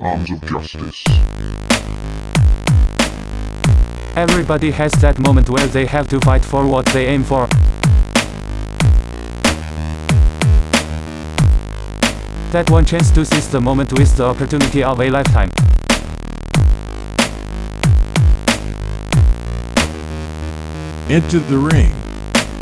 Arms of Justice. Everybody has that moment where they have to fight for what they aim for. That one chance to seize the moment with the opportunity of a lifetime. Enter the ring.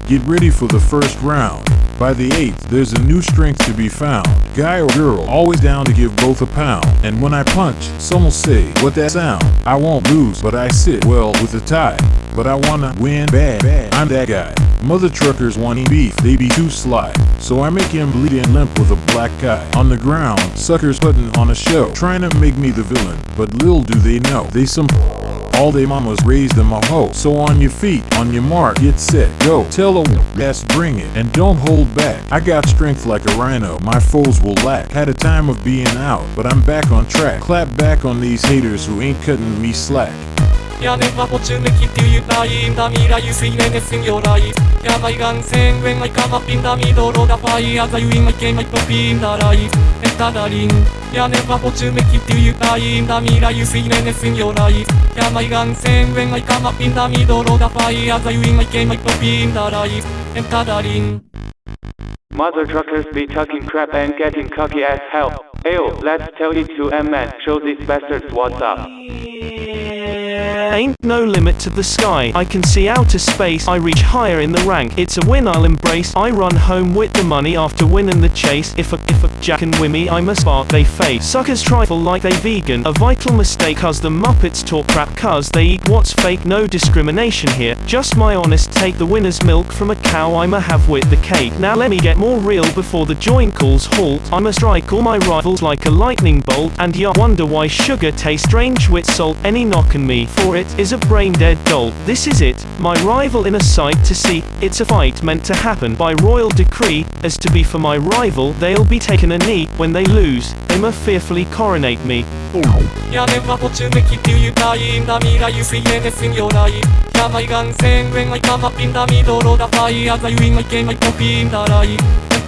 Get ready for the first round. By the eighth, there's a new strength to be found. Guy or girl, always down to give both a pound. And when I punch, some will say, what that sound? I won't lose, but I sit well with a tie. But I wanna win bad, bad. I'm that guy. Mother truckers wanting beef, they be too sly. So I make him bleed and limp with a black eye. On the ground, suckers putting on a show, trying to make me the villain. But little do they know, they some all they mamas raised them a hoe. So on your feet, on your mark, get set, go. Tell a yes, bring it, and don't hold back. I got strength like a rhino, my foes will lack. Had a time of being out, but I'm back on track. Clap back on these haters who ain't cutting me slack. 屋根はポチュメキっていうラインダミラユスイネネスンヨライヤバイガンセンウェンアイカマピンダミドロダファイアザユインアイケマイポピンダライエタダリン屋根はポチュメキっていうラインダミラユスイネネスンヨライヤバイガンセンウェンアイカマピンダミドロダファイアザユインアイケマイポピンダライエタダリン Mother truckers be talking crap and getting cocky as hell. Ayo, let's tell it to M-Man, show these bastards what's up. Ain't no limit to the sky. I can see outer space. I reach higher in the rank. It's a win I'll embrace. I run home with the money after winning the chase. If a if a Jack and Wimmy I'm a spark they face. Suckers trifle like they vegan. A vital mistake cause the Muppets talk crap cause they eat what's fake. No discrimination here. Just my honest take. The winner's milk from a cow I'ma have with the cake. Now let me get more real before the joint calls halt. I'ma strike all my rivals like a lightning bolt. And ya wonder why sugar tastes strange with salt. Any knock on me for it is a brain dead dolt. This is it, my rival in a sight to see. It's a fight meant to happen by royal decree. As to be for my rival, they'll be taken a knee. When they lose, they must fearfully coronate me. 屋根はポチュメキっていうラインダミラユスイエネスンヨライヤバイガンセンウェンアイカマピンダミドロダファイアザユインアイケマイポピンダライ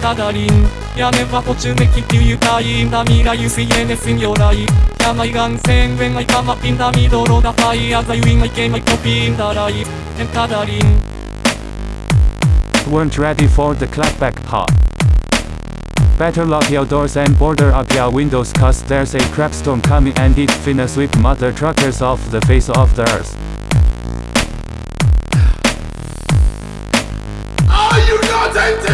エタダリン屋根はポチュメキっていうラインダミラユスイエネスンヨライヤバイガンセンウェンアイカマピンダミドロダファイアザユインアイケマイポピンダライエタダリン Weren't ready for the clapback part. Better lock your doors and border up your windows cause there's a crap storm coming and it's finna sweep mother truckers off the face of the earth. Are you not entertained?